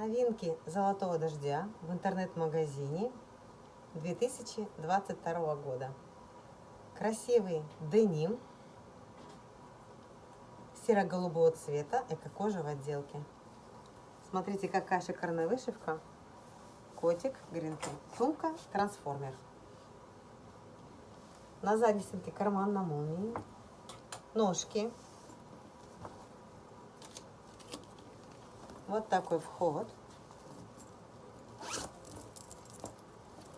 Новинки «Золотого дождя» в интернет-магазине 2022 года. Красивый деним серо-голубого цвета, эко-кожа в отделке. Смотрите, какая шикарная вышивка. Котик, гринпин. Сумка, трансформер. На задней стенке карман на молнии. Ножки. Вот такой вход.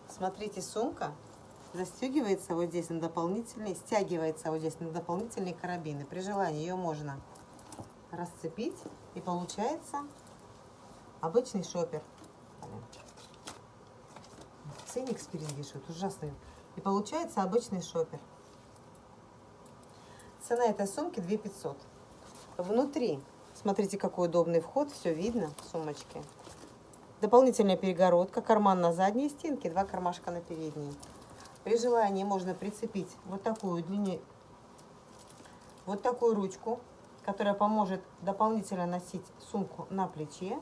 Смотрите, сумка застегивается вот здесь на дополнительные, стягивается вот здесь на дополнительные карабины. При желании ее можно расцепить и получается обычный шопер. Ценник спереди вешают, ужасный. И получается обычный шопер. Цена этой сумки 2500. Внутри Смотрите, какой удобный вход, все видно в сумочке. Дополнительная перегородка, карман на задней стенке, два кармашка на передней. При желании можно прицепить вот такую длине, вот такую ручку, которая поможет дополнительно носить сумку на плече,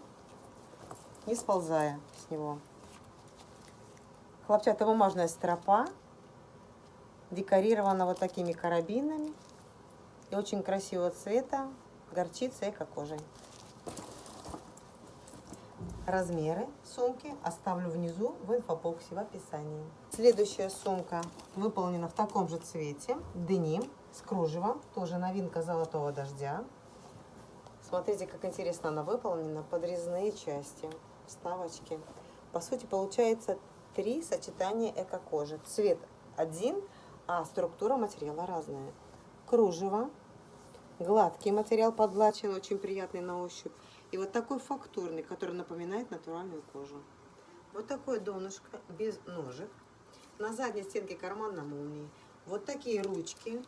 не сползая с него. Хлопчатобумажная стропа, декорирована вот такими карабинами и очень красивого цвета горчица эко-кожей. Размеры сумки оставлю внизу в инфобоксе в описании. Следующая сумка выполнена в таком же цвете. Деним с кружевом. Тоже новинка золотого дождя. Смотрите, как интересно она выполнена. Подрезные части, вставочки. По сути, получается три сочетания эко-кожи. Цвет один, а структура материала разная. Кружево Гладкий материал подглачен, очень приятный на ощупь. И вот такой фактурный, который напоминает натуральную кожу. Вот такое донышко без ножек. На задней стенке карман на молнии. Вот такие ручки.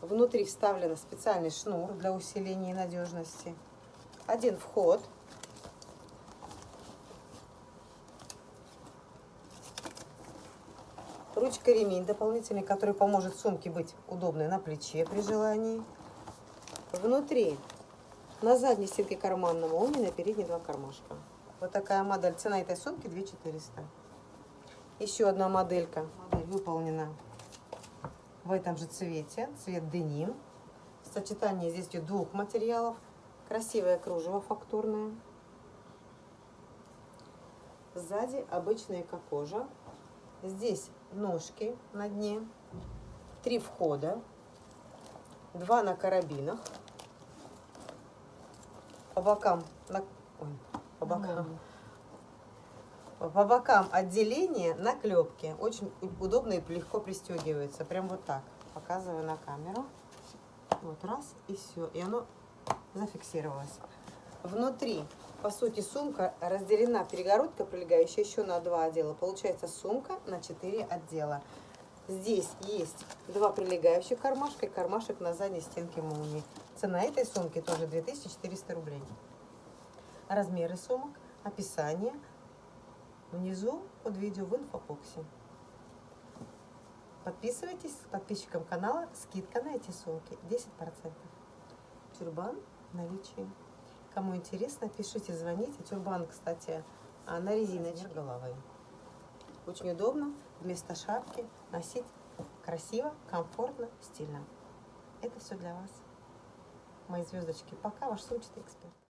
Внутри вставлен специальный шнур для усиления надежности. Один вход. Ручка ремень дополнительный, который поможет сумке быть удобной на плече при желании. Внутри на задней стенке карман на молнии, на передней два кармашка. Вот такая модель. Цена этой сумки 2400. Еще одна моделька. Модель выполнена в этом же цвете. Цвет деним. Сочетание здесь двух материалов. Красивое кружево фактурное. Сзади обычная эко-кожа. Здесь ножки на дне, три входа, два на карабинах, по бокам, на, ой, по бокам, по бокам отделение на клепке. Очень удобно и легко пристегивается. Прям вот так. Показываю на камеру. Вот раз и все. И оно зафиксировалось. Внутри по сути, сумка разделена, перегородка прилегающая еще на два отдела. Получается сумка на четыре отдела. Здесь есть два прилегающих кармашка и кармашек на задней стенке молнии. Цена этой сумки тоже 2400 рублей. Размеры сумок, описание внизу под видео в инфобоксе. Подписывайтесь, подписчикам канала скидка на эти сумки 10%. Тюрбан в наличии. Кому интересно, пишите, звоните. Тюрбан, кстати, а, на резиночке головы. Очень удобно вместо шапки носить красиво, комфортно, стильно. Это все для вас. Мои звездочки. Пока, ваш сумчатый эксперт.